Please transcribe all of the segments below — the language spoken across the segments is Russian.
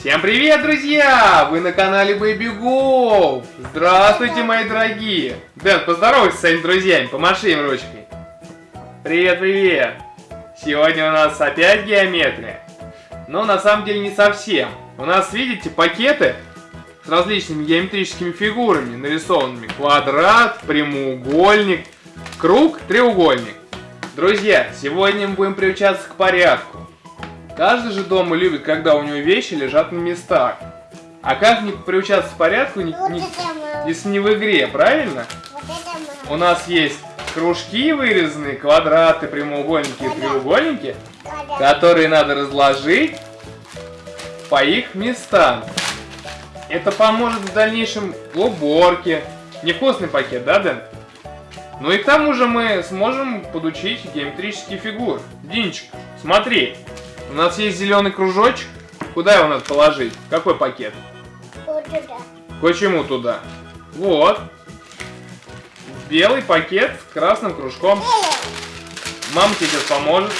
Всем привет, друзья! Вы на канале Baby Go! Здравствуйте, мои дорогие! Дэн, поздоровайся с своими друзьями, помаши им ручкой. Привет, привет! Сегодня у нас опять геометрия. Но на самом деле не совсем. У нас, видите, пакеты с различными геометрическими фигурами нарисованными. Квадрат, прямоугольник, круг, треугольник. Друзья, сегодня мы будем приучаться к порядку. Каждый же дома любит, когда у него вещи лежат на местах. А как не приучаться к порядку, не, не, если не в игре, правильно? У нас есть кружки вырезанные, квадраты, прямоугольники и треугольники, которые надо разложить по их местам. Это поможет в дальнейшем в уборке. Невкусный пакет, да, Дэн? Ну и к тому же мы сможем подучить геометрические фигуры. Динчик, смотри, у нас есть зеленый кружочек. Куда его надо положить? Какой пакет? Вот туда. Почему туда? Вот. Белый пакет с красным кружком. Мама тебе сейчас поможет.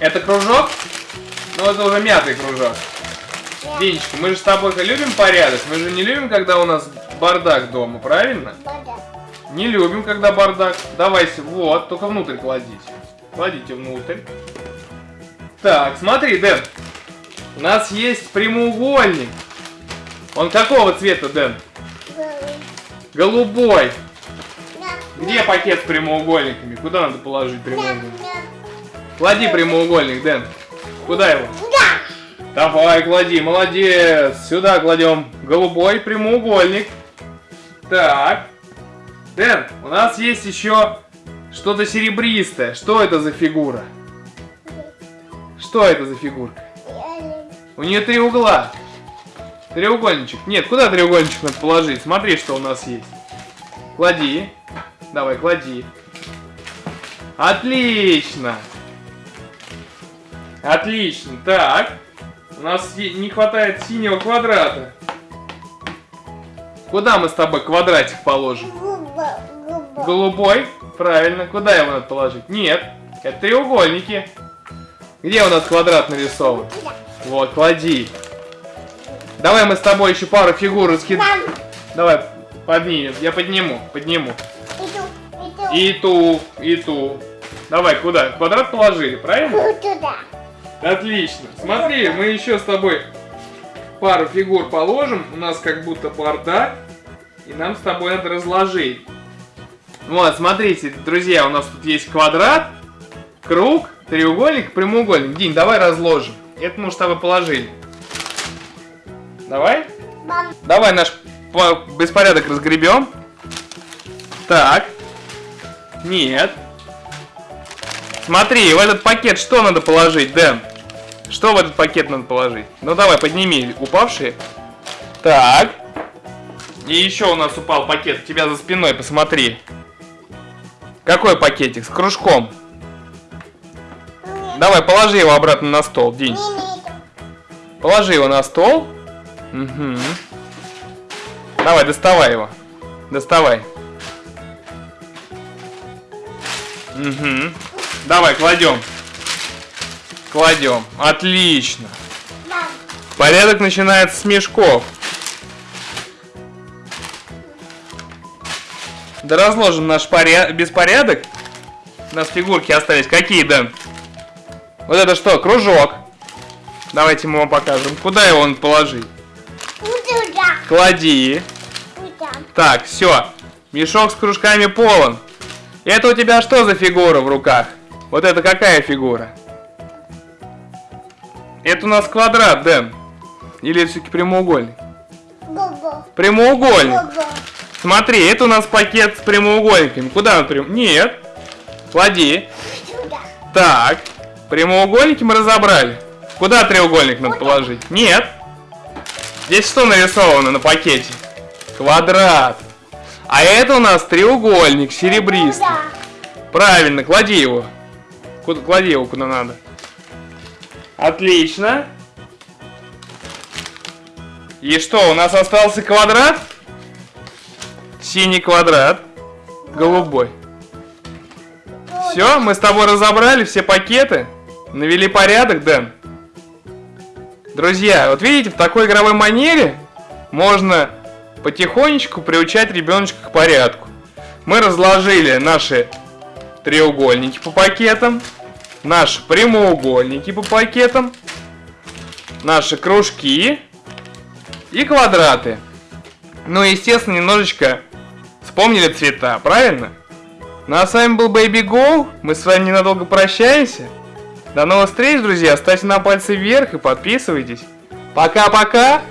Это кружок? Ну, это уже мятый кружок. Динечка, мы же с тобой любим порядок. Мы же не любим, когда у нас бардак дома, правильно? Вода. Не любим, когда бардак. Давайте, вот, только внутрь кладите. Кладите внутрь. Так, смотри, Дэн. У нас есть прямоугольник. Он какого цвета, Дэн? Голубой. Где пакет с прямоугольниками? Куда надо положить прямоугольник? Клади прямоугольник, Дэн. Куда его? Да. Давай, клади, молодец. Сюда кладем голубой прямоугольник. Так. Дэн, у нас есть еще что-то серебристое. Что это за фигура? Что это за фигурка? У нее три угла. Треугольничек. Нет, куда треугольничек надо положить? Смотри, что у нас есть. Клади. Давай, клади. Отлично. Отлично. Так. У нас не хватает синего квадрата. Куда мы с тобой квадратик положим? Голубой. Правильно. Куда его надо положить? Нет. Это треугольники. Где у нас квадрат нарисован? Вот, клади. Давай мы с тобой еще пару фигур раскидаем. Там. Давай, поднимем. Я подниму, подниму. И ту, и ту. Давай, куда? Квадрат положили, правильно? Туда. Отлично. Смотри, мы еще с тобой пару фигур положим. У нас как будто бардак. И нам с тобой надо разложить. Вот, смотрите, друзья, у нас тут есть квадрат, круг, треугольник, прямоугольник. Дин, давай разложим. Это мы уж с тобой положили. Давай? Мам. Давай наш по- беспорядок разгребем. Так. Нет. Смотри, в этот пакет что надо положить, Дэн? Что в этот пакет надо положить? Ну давай, подними упавшие. Так. И еще у нас упал пакет у тебя за спиной, посмотри. Какой пакетик? С кружком. Давай, положи его обратно на стол, Динь. Положи его на стол. Угу. Давай, доставай его. Доставай. Угу. Давай, кладем. Кладем. Отлично. Мам. Порядок начинается с мешков. Да разложим наш поря- беспорядок. У нас фигурки остались. Какие, Дэн? Вот это что, кружок. Давайте мы вам покажем. Куда его надо положить? Туда. Клади. Туда. Так, все. Мешок с кружками полон. Это у тебя что за фигура в руках? Вот это какая фигура? Это у нас квадрат, Дэн. Или все-таки прямоугольник? Губа. Прямоугольник. Губа. Смотри, это у нас пакет с прямоугольниками. Куда он прям? Нет. Клади. Туда. Так. Прямоугольники мы разобрали. Куда треугольник надо положить? Нет. Здесь что нарисовано на пакете? Квадрат. А это у нас треугольник серебристый. Правильно, клади его. Куда, клади его куда надо. Отлично. И что, у нас остался квадрат? Синий квадрат. Голубой. Все, мы с тобой разобрали все пакеты. Навели порядок, Дэн. Друзья, вот видите, в такой игровой манере можно потихонечку приучать ребеночка к порядку. Мы разложили наши треугольники по пакетам, наши прямоугольники по пакетам, наши кружки и квадраты. Ну, естественно, немножечко вспомнили цвета, правильно? Ну а с вами был Baby Go. Мы с вами ненадолго прощаемся. До новых встреч, друзья. Ставьте на пальцы вверх и подписывайтесь. Пока-пока.